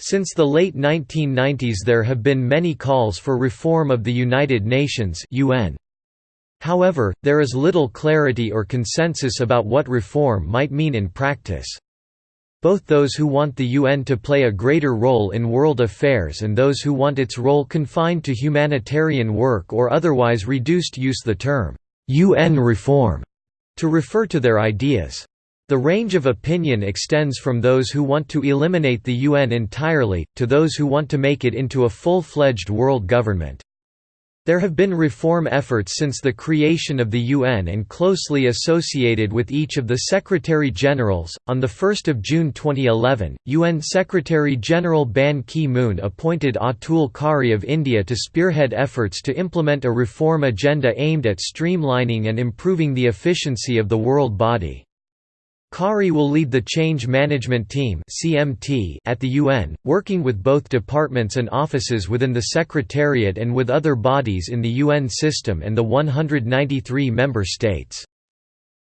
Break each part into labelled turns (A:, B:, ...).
A: Since the late 1990s there have been many calls for reform of the United Nations UN. However, there is little clarity or consensus about what reform might mean in practice. Both those who want the UN to play a greater role in world affairs and those who want its role confined to humanitarian work or otherwise reduced use the term, UN reform, to refer to their ideas. The range of opinion extends from those who want to eliminate the UN entirely, to those who want to make it into a full-fledged world government. There have been reform efforts since the creation of the UN and closely associated with each of the Secretary-Generals. On 1 June 2011, UN Secretary-General Ban Ki-moon appointed Atul Khare of India to spearhead efforts to implement a reform agenda aimed at streamlining and improving the efficiency of the world body. Khare will lead the Change Management Team at the UN, working with both departments and offices within the Secretariat and with other bodies in the UN system and the 193 member states.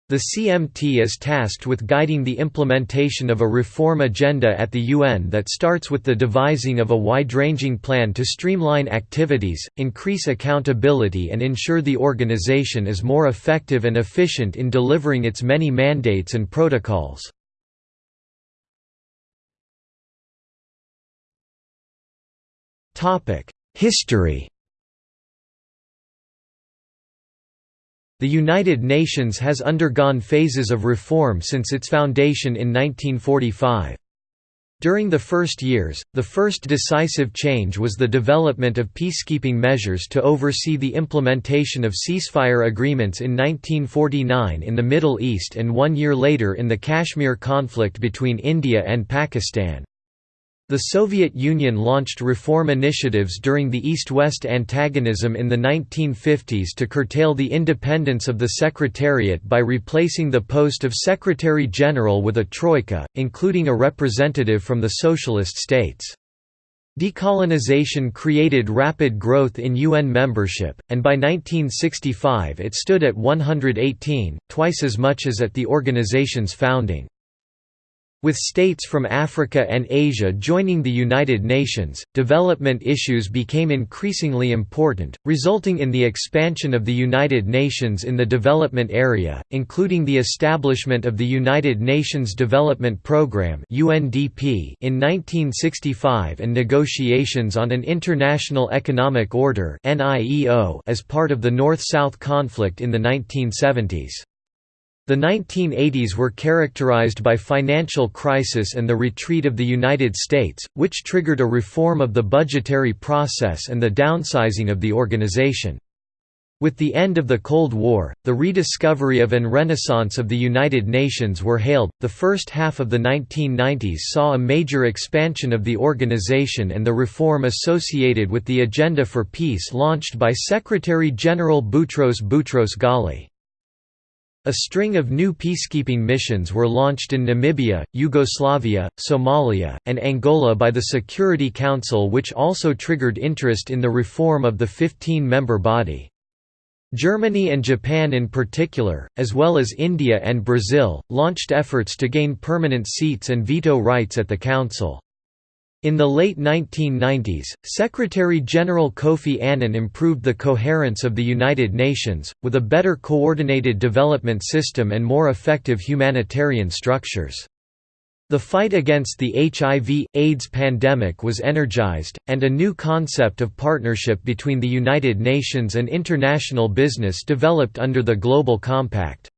A: The CMT is tasked with guiding the implementation of a reform agenda at the UN that starts with the devising of a wide-ranging plan to streamline activities, increase accountability and ensure the organization is more effective and efficient in delivering its many mandates and protocols. History The United Nations has undergone phases of reform since its foundation in 1945. During the first years, the first decisive change was the development of peacekeeping measures to oversee the implementation of ceasefire agreements in 1949 in the Middle East and one year later in the Kashmir conflict between India and Pakistan. The Soviet Union launched reform initiatives during the East-West antagonism in the 1950s to curtail the independence of the Secretariat by replacing the post of Secretary-General with a troika, including a representative from the Socialist states. Decolonization created rapid growth in UN membership, and by 1965 it stood at 118, twice as much as at the organization's founding. With states from Africa and Asia joining the United Nations, development issues became increasingly important, resulting in the expansion of the United Nations in the development area, including the establishment of the United Nations Development Programme in 1965 and negotiations on an International Economic Order as part of the North-South conflict in the 1970s. The 1980s were characterized by financial crisis and the retreat of the United States, which triggered a reform of the budgetary process and the downsizing of the organization. With the end of the Cold War, the rediscovery of and renaissance of the United Nations were hailed. The first half of the 1990s saw a major expansion of the organization and the reform associated with the Agenda for Peace launched by Secretary General Boutros Boutros Ghali. A string of new peacekeeping missions were launched in Namibia, Yugoslavia, Somalia, and Angola by the Security Council which also triggered interest in the reform of the 15-member body. Germany and Japan in particular, as well as India and Brazil, launched efforts to gain permanent seats and veto rights at the Council. In the late 1990s, Secretary-General Kofi Annan improved the coherence of the United Nations, with a better coordinated development system and more effective humanitarian structures. The fight against the HIV, AIDS pandemic was energized, and a new concept of partnership between the United Nations and international business developed under the Global Compact.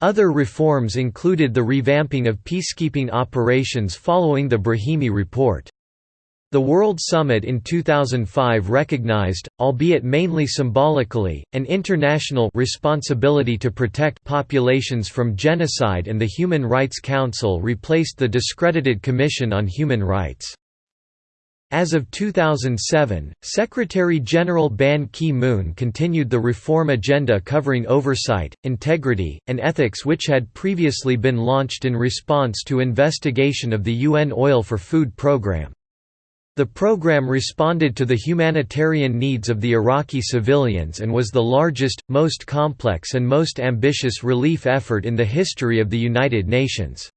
A: Other reforms included the revamping of peacekeeping operations following the Brahimi Report. The World Summit in 2005 recognized, albeit mainly symbolically, an international responsibility to protect populations from genocide and the Human Rights Council replaced the discredited Commission on Human Rights. As of 2007, Secretary-General Ban Ki-moon continued the reform agenda covering oversight, integrity, and ethics which had previously been launched in response to investigation of the UN Oil for Food program. The program responded to the humanitarian needs of the Iraqi civilians and was the largest, most complex and most ambitious relief effort in the history of the United Nations.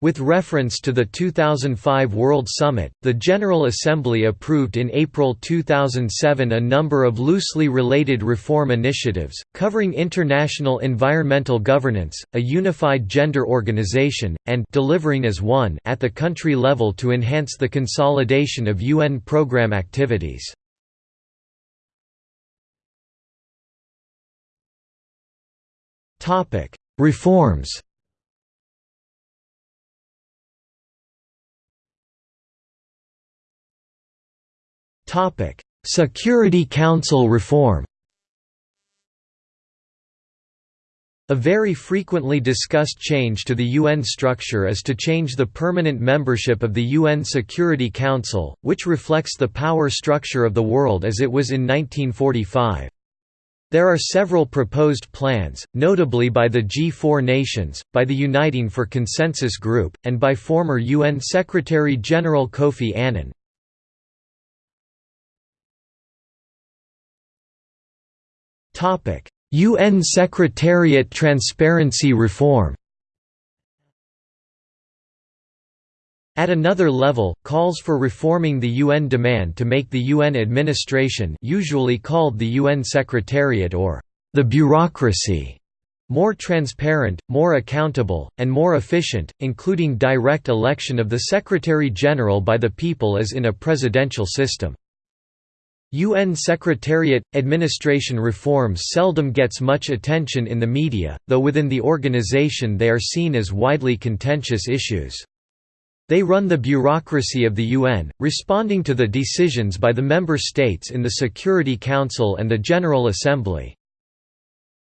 A: With reference to the 2005 World Summit, the General Assembly approved in April 2007 a number of loosely related reform initiatives, covering international environmental governance, a unified gender organization, and delivering as one at the country level to enhance the consolidation of UN program activities. Reforms Topic: Security Council reform. A very frequently discussed change to the UN structure is to change the permanent membership of the UN Security Council, which reflects the power structure of the world as it was in 1945. There are several proposed plans, notably by the G4 nations, by the Uniting for Consensus Group, and by former UN Secretary-General Kofi Annan. UN Secretariat transparency reform At another level, calls for reforming the UN demand to make the UN administration usually called the UN Secretariat or the bureaucracy more transparent, more accountable, and more efficient, including direct election of the Secretary-General by the people as in a presidential system. UN Secretariat – Administration reforms seldom gets much attention in the media, though within the organization they are seen as widely contentious issues. They run the bureaucracy of the UN, responding to the decisions by the member states in the Security Council and the General Assembly.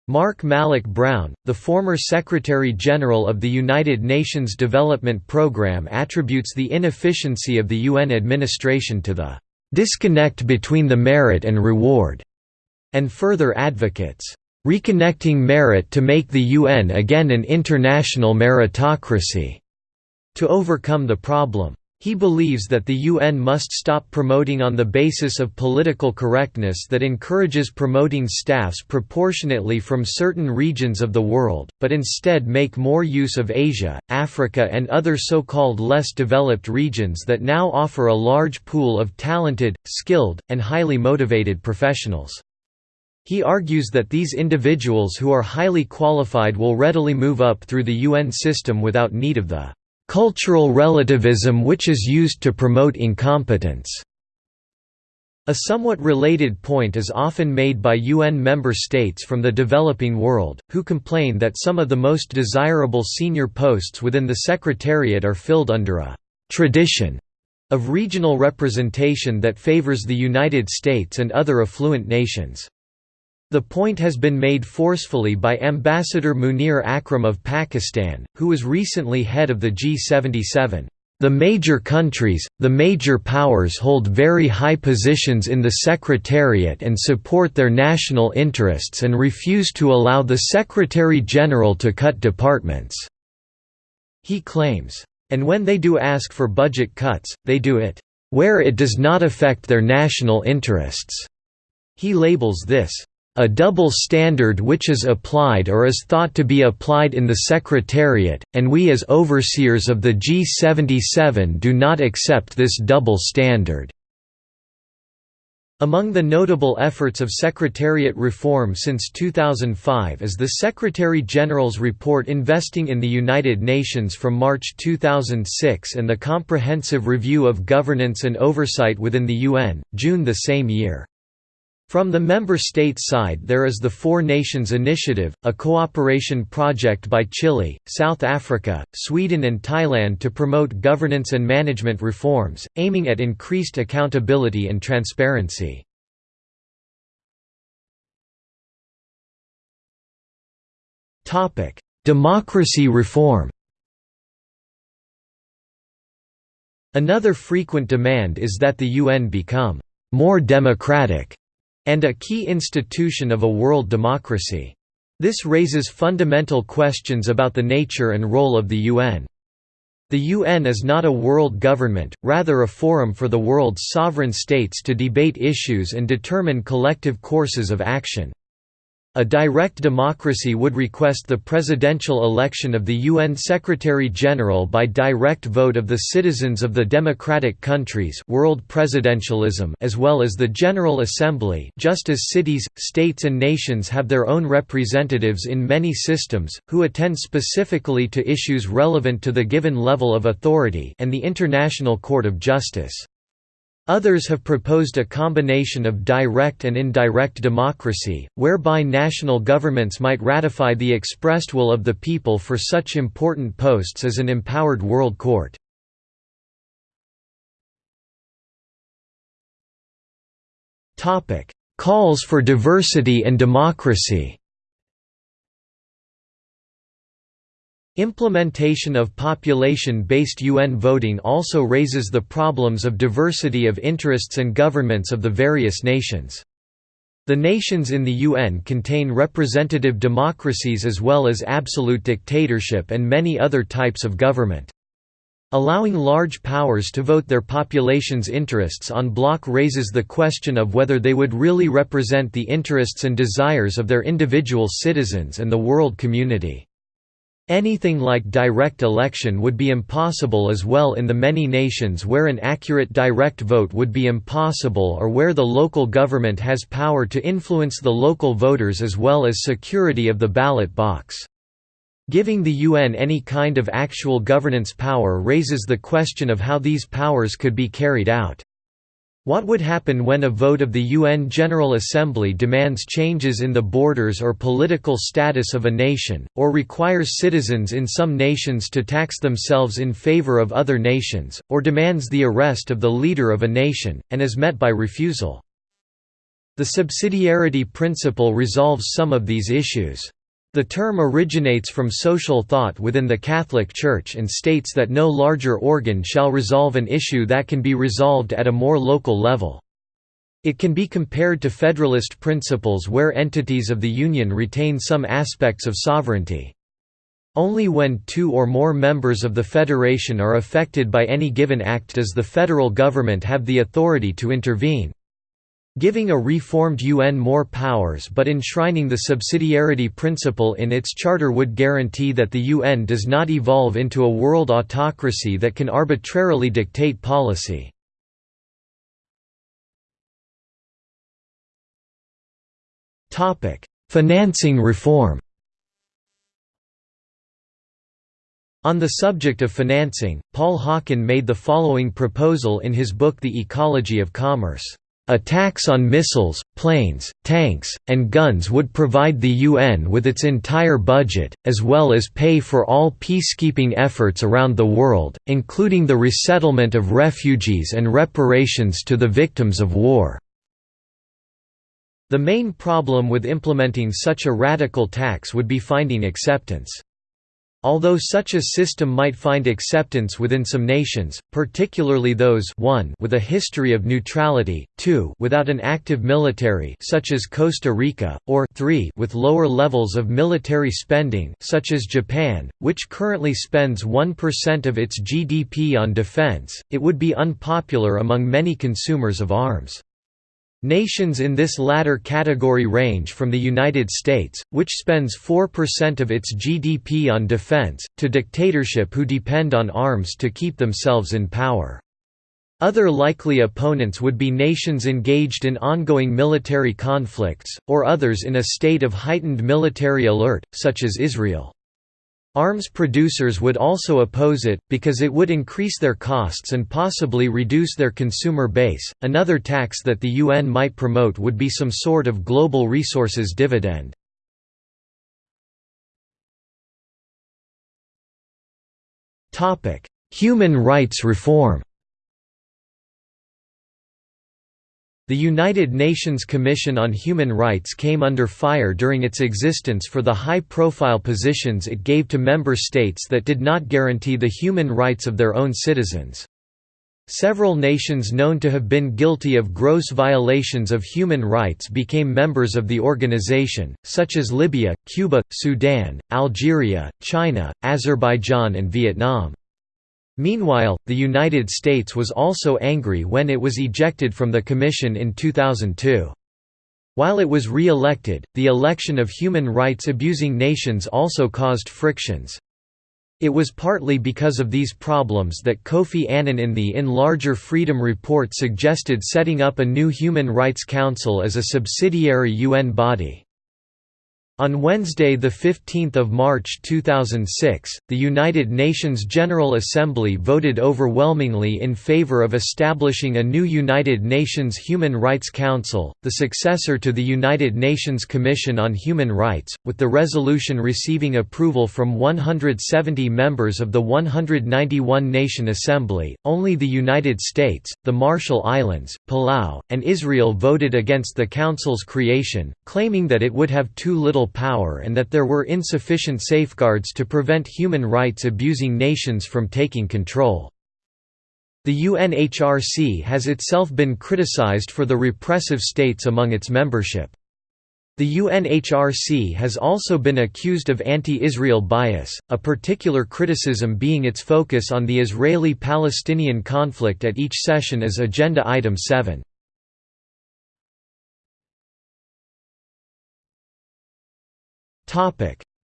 A: Mark Malloch Brown, the former Secretary-General of the United Nations Development Programme attributes the inefficiency of the UN administration to the disconnect between the merit and reward, and further advocates, reconnecting merit to make the UN again an international meritocracy, to overcome the problem. He believes that the UN must stop promoting on the basis of political correctness that encourages promoting staffs proportionately from certain regions of the world, but instead make more use of Asia, Africa and other so-called less developed regions that now offer a large pool of talented, skilled, and highly motivated professionals. He argues that these individuals who are highly qualified will readily move up through the UN system without need of the cultural relativism which is used to promote incompetence. A somewhat related point is often made by UN member states from the developing world, who complain that some of the most desirable senior posts within the Secretariat are filled under a «tradition» of regional representation that favors the United States and other affluent nations. The point has been made forcefully by Ambassador Munir Akram of Pakistan, who was recently head of the G77. The major countries, the major powers hold very high positions in the Secretariat and support their national interests and refuse to allow the Secretary-General to cut departments." He claims. And when they do ask for budget cuts, they do it, "...where it does not affect their national interests." He labels this, a double standard which is applied or is thought to be applied in the Secretariat, and we as overseers of the G77 do not accept this double standard." Among the notable efforts of Secretariat reform since 2005 is the Secretary-General's report Investing in the United Nations from March 2006 and the Comprehensive Review of Governance and Oversight within the UN, June the same year. From the member state side there is the Four Nations Initiative, a cooperation project by Chile, South Africa, Sweden and Thailand to promote governance and management reforms, aiming at increased accountability and transparency. Democracy reform Another frequent demand is that the UN become more democratic and a key institution of a world democracy. This raises fundamental questions about the nature and role of the UN. The UN is not a world government, rather a forum for the world's sovereign states to debate issues and determine collective courses of action. A direct democracy would request the presidential election of the UN Secretary-General by direct vote of the citizens of the democratic countries world presidentialism as well as the General Assembly just as cities, states and nations have their own representatives in many systems, who attend specifically to issues relevant to the given level of authority and the International Court of Justice. Others have proposed a combination of direct and indirect democracy, whereby national governments might ratify the expressed will of the people for such important posts as an empowered world court. Calls for diversity and democracy Implementation of population-based UN voting also raises the problems of diversity of interests and governments of the various nations. The nations in the UN contain representative democracies as well as absolute dictatorship and many other types of government. Allowing large powers to vote their population's interests on bloc raises the question of whether they would really represent the interests and desires of their individual citizens and the world community. Anything like direct election would be impossible as well in the many nations where an accurate direct vote would be impossible or where the local government has power to influence the local voters as well as security of the ballot box. Giving the UN any kind of actual governance power raises the question of how these powers could be carried out. What would happen when a vote of the UN General Assembly demands changes in the borders or political status of a nation, or requires citizens in some nations to tax themselves in favor of other nations, or demands the arrest of the leader of a nation, and is met by refusal? The subsidiarity principle resolves some of these issues. The term originates from social thought within the Catholic Church and states that no larger organ shall resolve an issue that can be resolved at a more local level. It can be compared to federalist principles where entities of the Union retain some aspects of sovereignty. Only when two or more members of the federation are affected by any given act does the federal government have the authority to intervene. Giving a reformed UN more powers but enshrining the subsidiarity principle in its charter would guarantee that the UN does not evolve into a world autocracy that can arbitrarily dictate policy. Financing reform On the subject of financing, Paul Hawken made the following proposal in his book The Ecology of Commerce. A tax on missiles, planes, tanks, and guns would provide the UN with its entire budget, as well as pay for all peacekeeping efforts around the world, including the resettlement of refugees and reparations to the victims of war. The main problem with implementing such a radical tax would be finding acceptance. Although such a system might find acceptance within some nations, particularly those 1 with a history of neutrality, 2 without an active military such as Costa Rica, or 3 with lower levels of military spending such as Japan, which currently spends 1% of its GDP on defense, it would be unpopular among many consumers of arms. Nations in this latter category range from the United States, which spends 4% of its GDP on defense, to dictatorship who depend on arms to keep themselves in power. Other likely opponents would be nations engaged in ongoing military conflicts, or others in a state of heightened military alert, such as Israel. Arms producers would also oppose it, because it would increase their costs and possibly reduce their consumer base. Another tax that the UN might promote would be some sort of global resources dividend. Human rights reform The United Nations Commission on Human Rights came under fire during its existence for the high-profile positions it gave to member states that did not guarantee the human rights of their own citizens. Several nations known to have been guilty of gross violations of human rights became members of the organization, such as Libya, Cuba, Sudan, Algeria, China, Azerbaijan and Vietnam. Meanwhile, the United States was also angry when it was ejected from the Commission in 2002. While it was re-elected, the election of human rights abusing nations also caused frictions. It was partly because of these problems that Kofi Annan in the In Larger Freedom report suggested setting up a new Human Rights Council as a subsidiary UN body. On Wednesday, 15 March 2006, the United Nations General Assembly voted overwhelmingly in favor of establishing a new United Nations Human Rights Council, the successor to the United Nations Commission on Human Rights, with the resolution receiving approval from 170 members of the 191-nation assembly. Only the United States, the Marshall Islands, Palau, and Israel voted against the council's creation, claiming that it would have too little power and that there were insufficient safeguards to prevent human rights abusing nations from taking control. The UNHRC has itself been criticized for the repressive states among its membership. The UNHRC has also been accused of anti-Israel bias, a particular criticism being its focus on the Israeli-Palestinian conflict at each session as Agenda Item 7.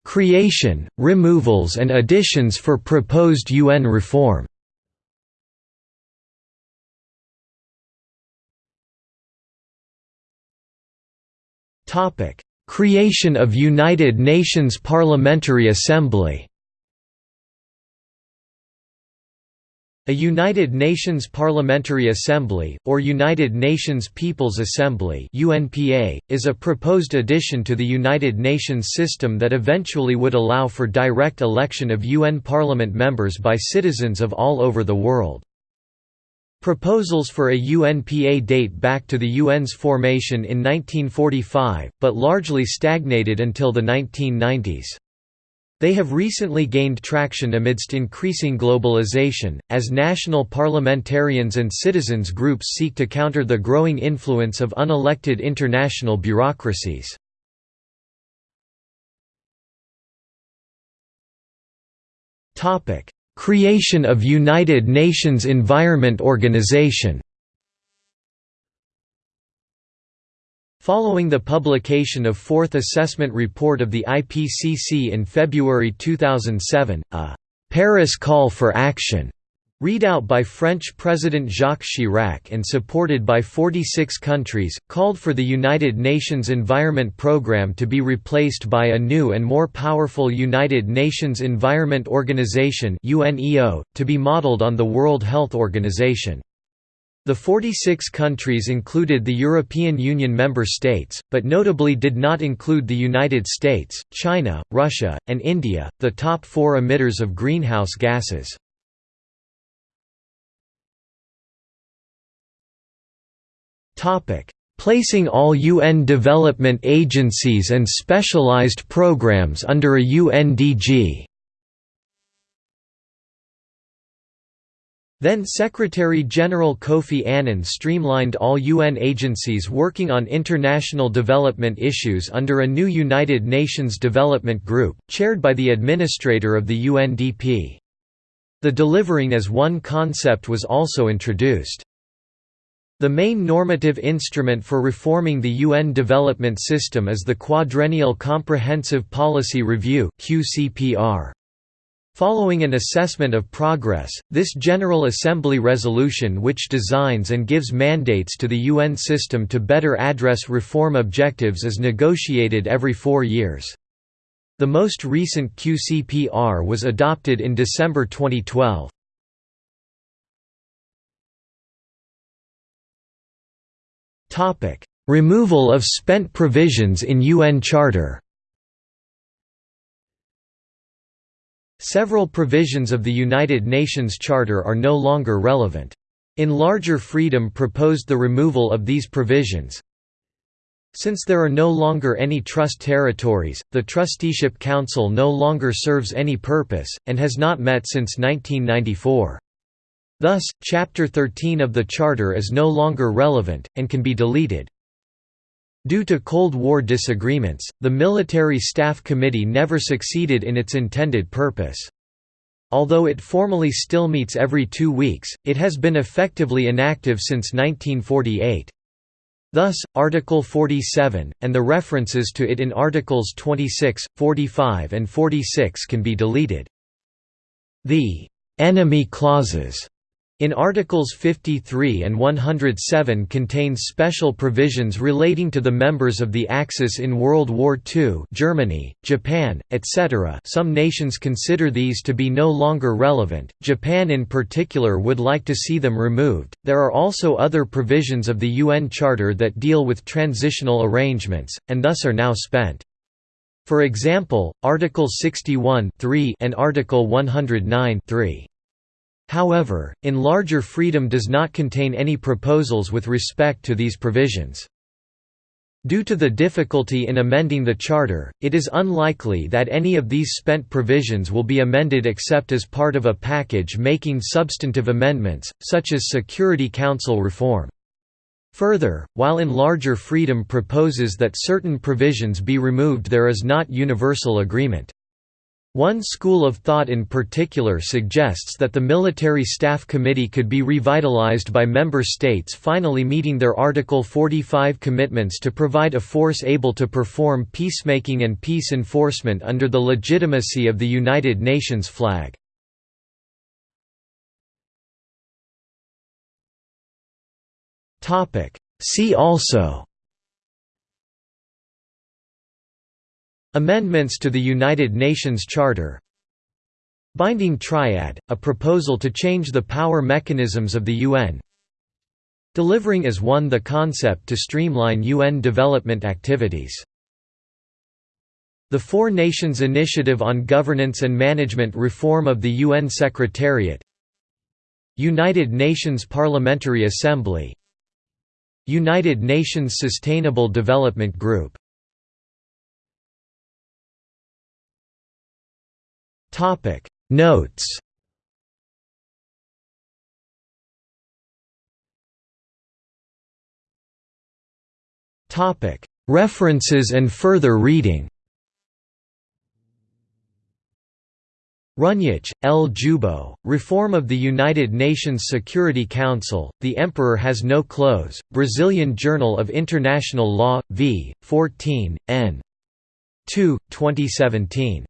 A: Creation, removals and additions for proposed UN reform. Creation of United Nations Parliamentary Assembly. A United Nations Parliamentary Assembly, or United Nations People's Assembly UNPA, is a proposed addition to the United Nations system that eventually would allow for direct election of UN Parliament members by citizens of all over the world. Proposals for a UNPA date back to the UN's formation in 1945, but largely stagnated until the 1990s. They have recently gained traction amidst increasing globalization, as national parliamentarians and citizens groups seek to counter the growing influence of unelected international bureaucracies. Creation of United Nations Environment Organization Following the publication of Fourth Assessment Report of the IPCC in February 2007, a «Paris Call for Action» readout by French President Jacques Chirac and supported by 46 countries, called for the United Nations Environment Programme to be replaced by a new and more powerful United Nations Environment Organization to be modeled on the World Health Organization. The 46 countries included the European Union member states, but notably did not include the United States, China, Russia, and India, the top four emitters of greenhouse gases. Placing all UN development agencies and specialized programs under a UNDG Then Secretary-General Kofi Annan streamlined all UN agencies working on international development issues under a new United Nations Development Group, chaired by the administrator of the UNDP. The delivering as one concept was also introduced. The main normative instrument for reforming the UN development system is the Quadrennial Comprehensive Policy Review QCPR. Following an assessment of progress, this General Assembly resolution which designs and gives mandates to the UN system to better address reform objectives is negotiated every four years. The most recent QCPR was adopted in December 2012. Removal of spent provisions in UN Charter Several provisions of the United Nations Charter are no longer relevant. In Larger Freedom proposed the removal of these provisions. Since there are no longer any trust territories, the Trusteeship Council no longer serves any purpose, and has not met since 1994. Thus, Chapter 13 of the Charter is no longer relevant, and can be deleted. Due to Cold War disagreements, the Military Staff Committee never succeeded in its intended purpose. Although it formally still meets every two weeks, it has been effectively inactive since 1948. Thus, Article 47, and the references to it in Articles 26, 45 and 46 can be deleted. The «enemy clauses» in Articles 53 and 107 contains special provisions relating to the members of the Axis in World War II Germany, Japan, etc. Some nations consider these to be no longer relevant, Japan in particular would like to see them removed. There are also other provisions of the UN Charter that deal with transitional arrangements, and thus are now spent. For example, Article 61 and Article 109 3. However, in larger Freedom does not contain any proposals with respect to these provisions. Due to the difficulty in amending the Charter, it is unlikely that any of these spent provisions will be amended except as part of a package making substantive amendments, such as Security Council reform. Further, while in larger Freedom proposes that certain provisions be removed there is not universal agreement. One school of thought in particular suggests that the Military Staff Committee could be revitalized by member states finally meeting their Article 45 commitments to provide a force able to perform peacemaking and peace enforcement under the legitimacy of the United Nations flag. See also Amendments to the United Nations Charter. Binding Triad, a proposal to change the power mechanisms of the UN Delivering as one the concept to streamline UN development activities. The Four Nations Initiative on Governance and Management Reform of the UN Secretariat. United Nations Parliamentary Assembly. United Nations Sustainable Development Group Topic Notes Topic References and further reading Runjić, L. Jubo, Reform of the United Nations Security Council, The Emperor Has No Clothes, Brazilian Journal of International Law, v. 14, n. 2, 2017.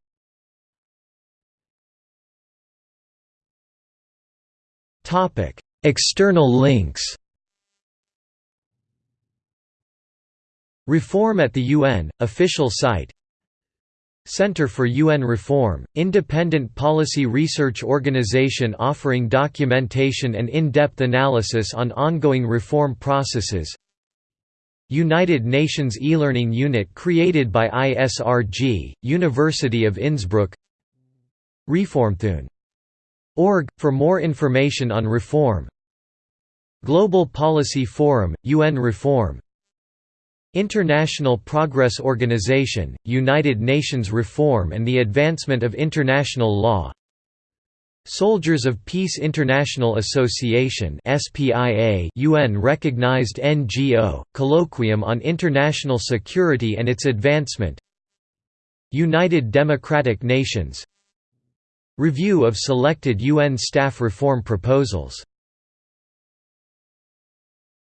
A: External links Reform at the UN, official site Center for UN Reform, independent policy research organization offering documentation and in-depth analysis on ongoing reform processes United Nations e-learning unit created by ISRG, University of Innsbruck Reformthon Org, for more information on reform. Global Policy Forum, UN Reform. International Progress Organization, United Nations Reform and the Advancement of International Law. Soldiers of Peace International Association UN-recognized NGO, Colloquium on International Security and its Advancement. United Democratic Nations Review of selected UN staff reform proposals